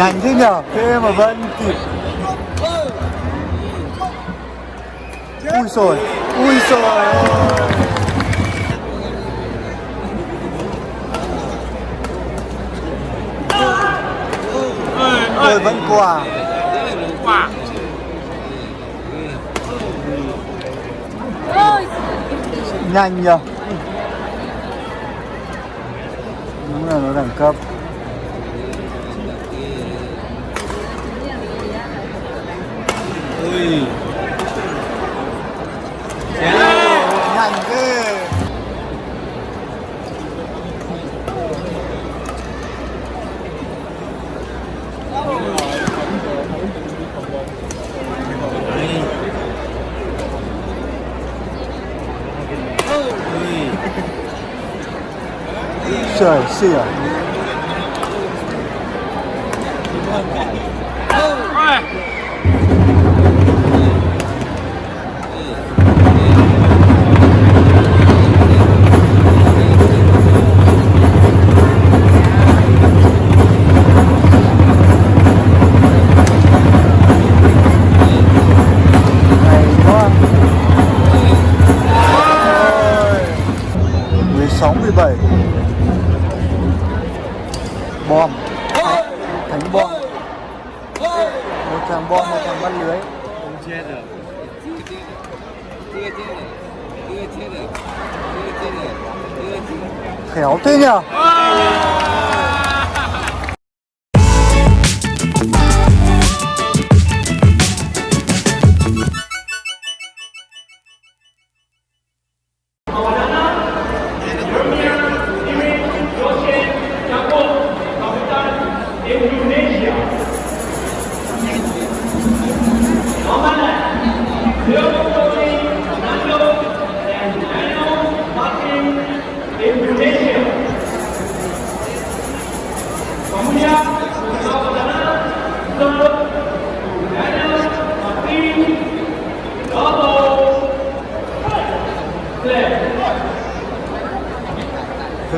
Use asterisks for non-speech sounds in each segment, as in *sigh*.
Nhanh thế nhở? Thế mà vẫn kịp. Ui rồi Ui rồi Ôi. Vẫn quả quả Nhanh nhở? Đúng là nó đẳng cấp. Ui Nhanh ghê Trời xỉa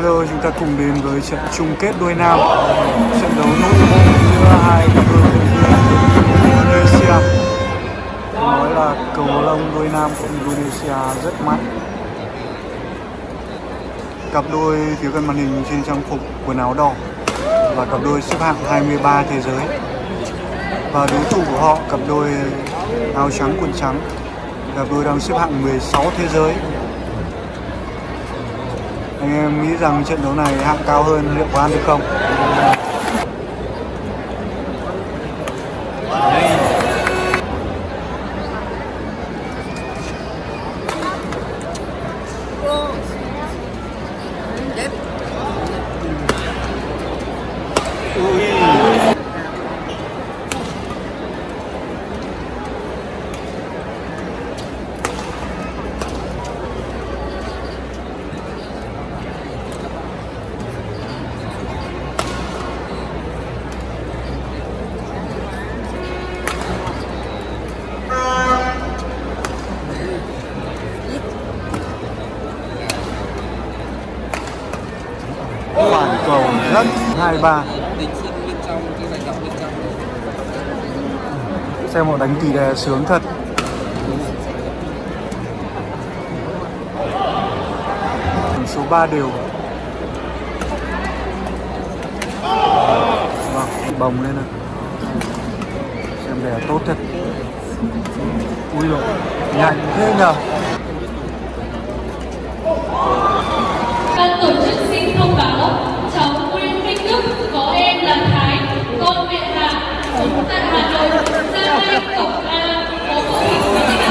Bây giờ chúng ta cùng đến với trận chung kết đôi nam. Trận đấu nội bộ giữa hai cặp đôi vận viên Indonesia. Nói là cầu lông đôi nam của Indonesia rất mạnh. Cặp đôi phía gần màn hình trên trang phục quần áo đỏ Và cặp đôi xếp hạng 23 thế giới. Và đối thủ của họ, cặp đôi áo trắng, quần trắng Cặp đôi đang xếp hạng 16 thế giới anh em nghĩ rằng trận đấu này hạng cao hơn liệu có ăn được không? Trong Xem họ đánh tỷ đề sướng thật. Tỷ số 3 đều. Vâng, bồng lên này Xem đề tốt thật. Ui dồi, nhanh thế nhờ. Ban tổ chức xin thông báo Thank you.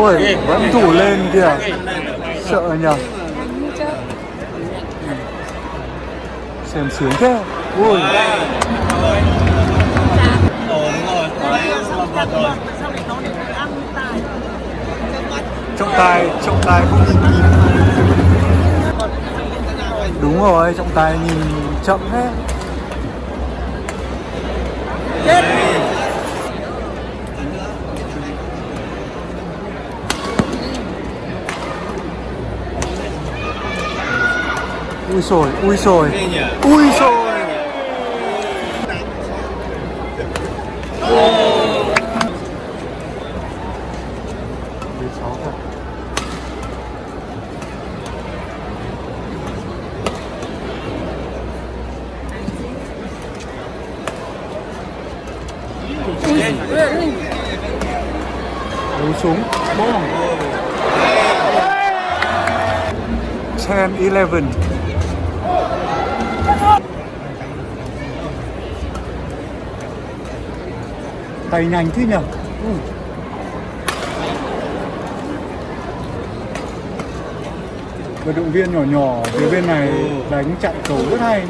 Ôi vẫn thủ lên kìa. sợ nhở xem sướng thế. Ui rồi trọng tài trọng tài không nhìn kịp đúng rồi trọng tài nhìn chậm thế. Ui rồi ui sồi, ui sồi ui sồi Mười sáu súng. Bom 10 11 tay nhanh thế nhỉ Ui. vận động viên nhỏ nhỏ phía bên này đánh chặn cầu rất hay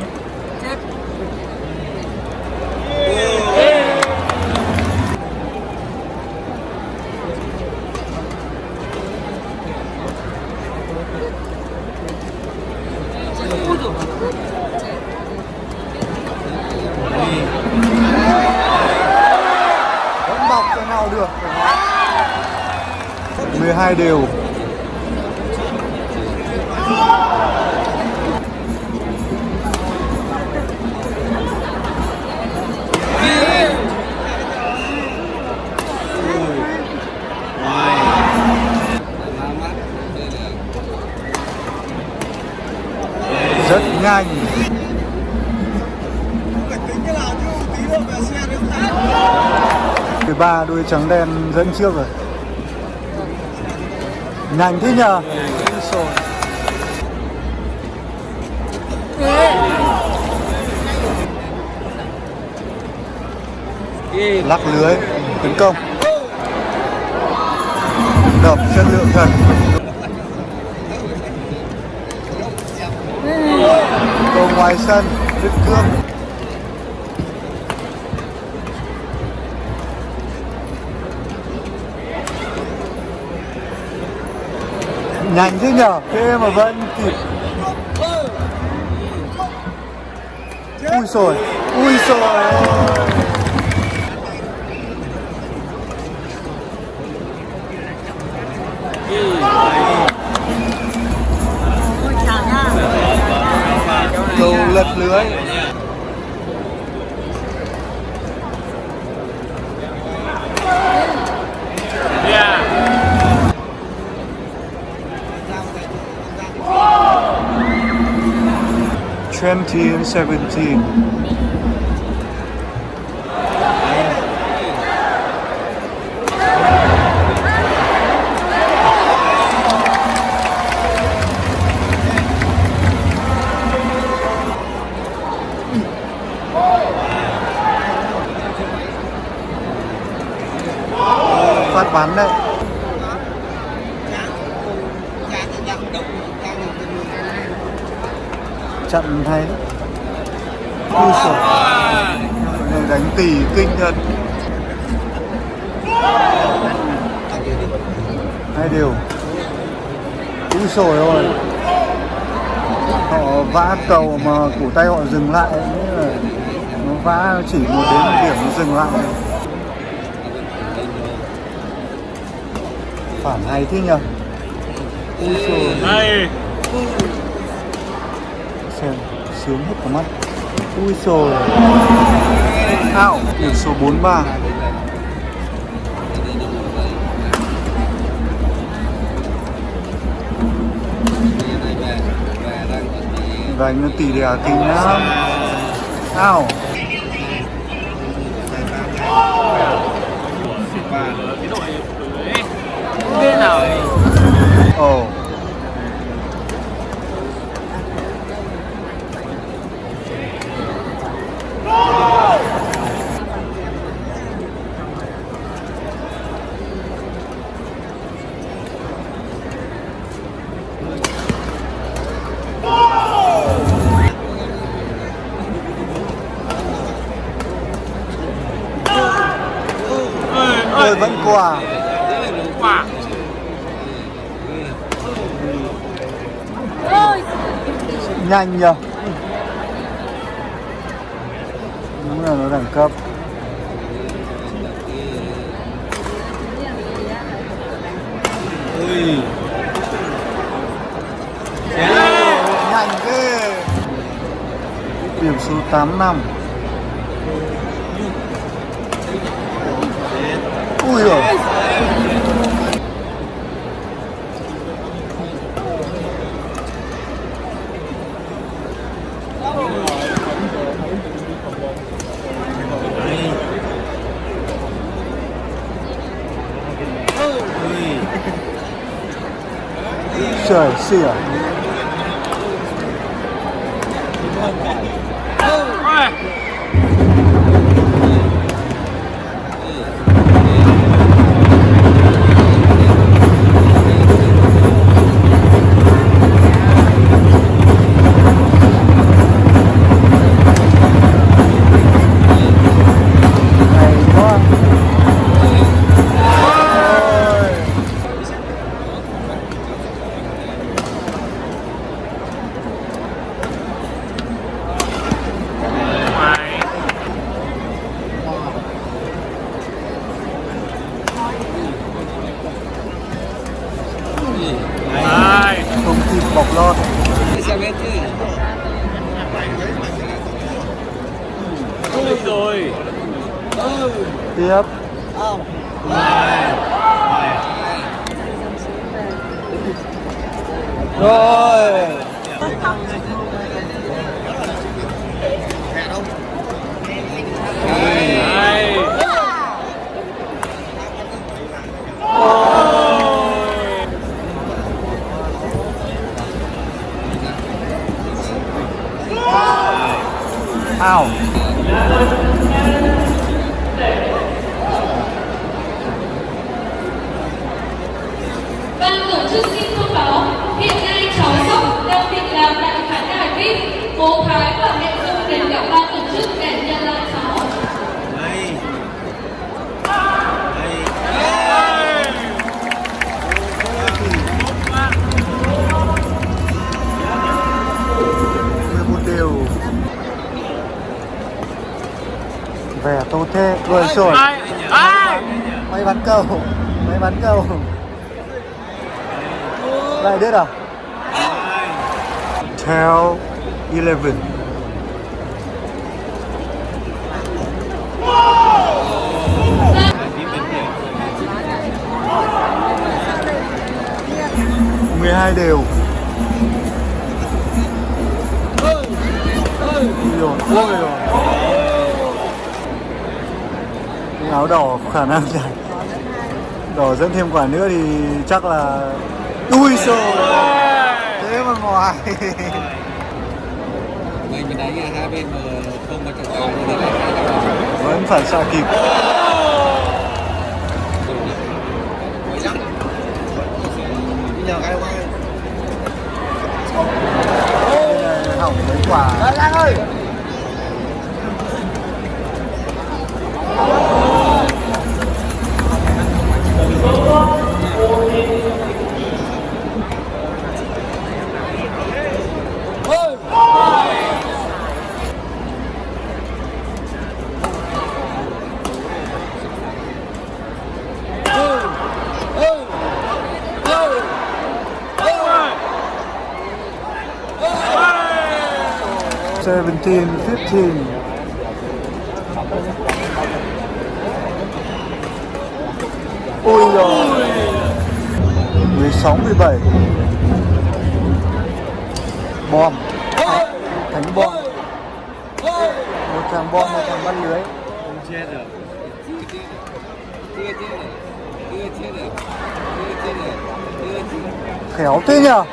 hai đều. Rất nhanh. Ba đuôi trắng đen dẫn trước rồi nhanh thế nhờ. Lắc lưới, tấn công. Đập chất lượng thật. Cầu ngoài sân đứt cương nhanh thế nhở? Thế mà vẫn kịp. Ui rồi ui rồi cầu lật lưới. Twenty and seventeen. phát bắn đấy trận hay đấy ui sổ đánh tỷ kinh thật. Hai điều. Ui sổ rồi họ vã cầu mà cổ tay họ dừng lại nghĩa là nó vã chỉ một đến một điểm nó dừng lại. Phản hay thế nhờ ui sổ Hay xem, sướng hết cả mắt. Ui rồi ao biển số 43 đánh nó tỷ đè kinh lắm. Ao Ồ. oh. Nhanh nhờ. Đúng là nó đẳng cấp. Ui. Nhanh ghê. Điểm số 8 năm. Ui rồi trời xỉa hay rồi Ow ao Ban tổ chức xin thông báo hiện nay cháu Sóc đang định làm tại khán đài VIP. Bố Thái và mẹ Dung đến gặp ban tổ chức để nhận lại cháu. đây. Đều. Vẻ tốt thế rồi rồi ai ai? Máy bắn cầu máy bắn cầu lại đứt à theo 11 12 đều. Ui ôi rồi. Cái áo đỏ khả năng là đỏ dẫn thêm quả nữa thì chắc là ui sô. thế mà ngoài *laughs* hai bên mà không có trọng tài vẫn phản xạ kịp. 17, 15. Ôi giời. 16, 17 Bom. Thánh bom. Một thằng bom, một thằng bắt lưới. Không chết rồi Khéo thế nhở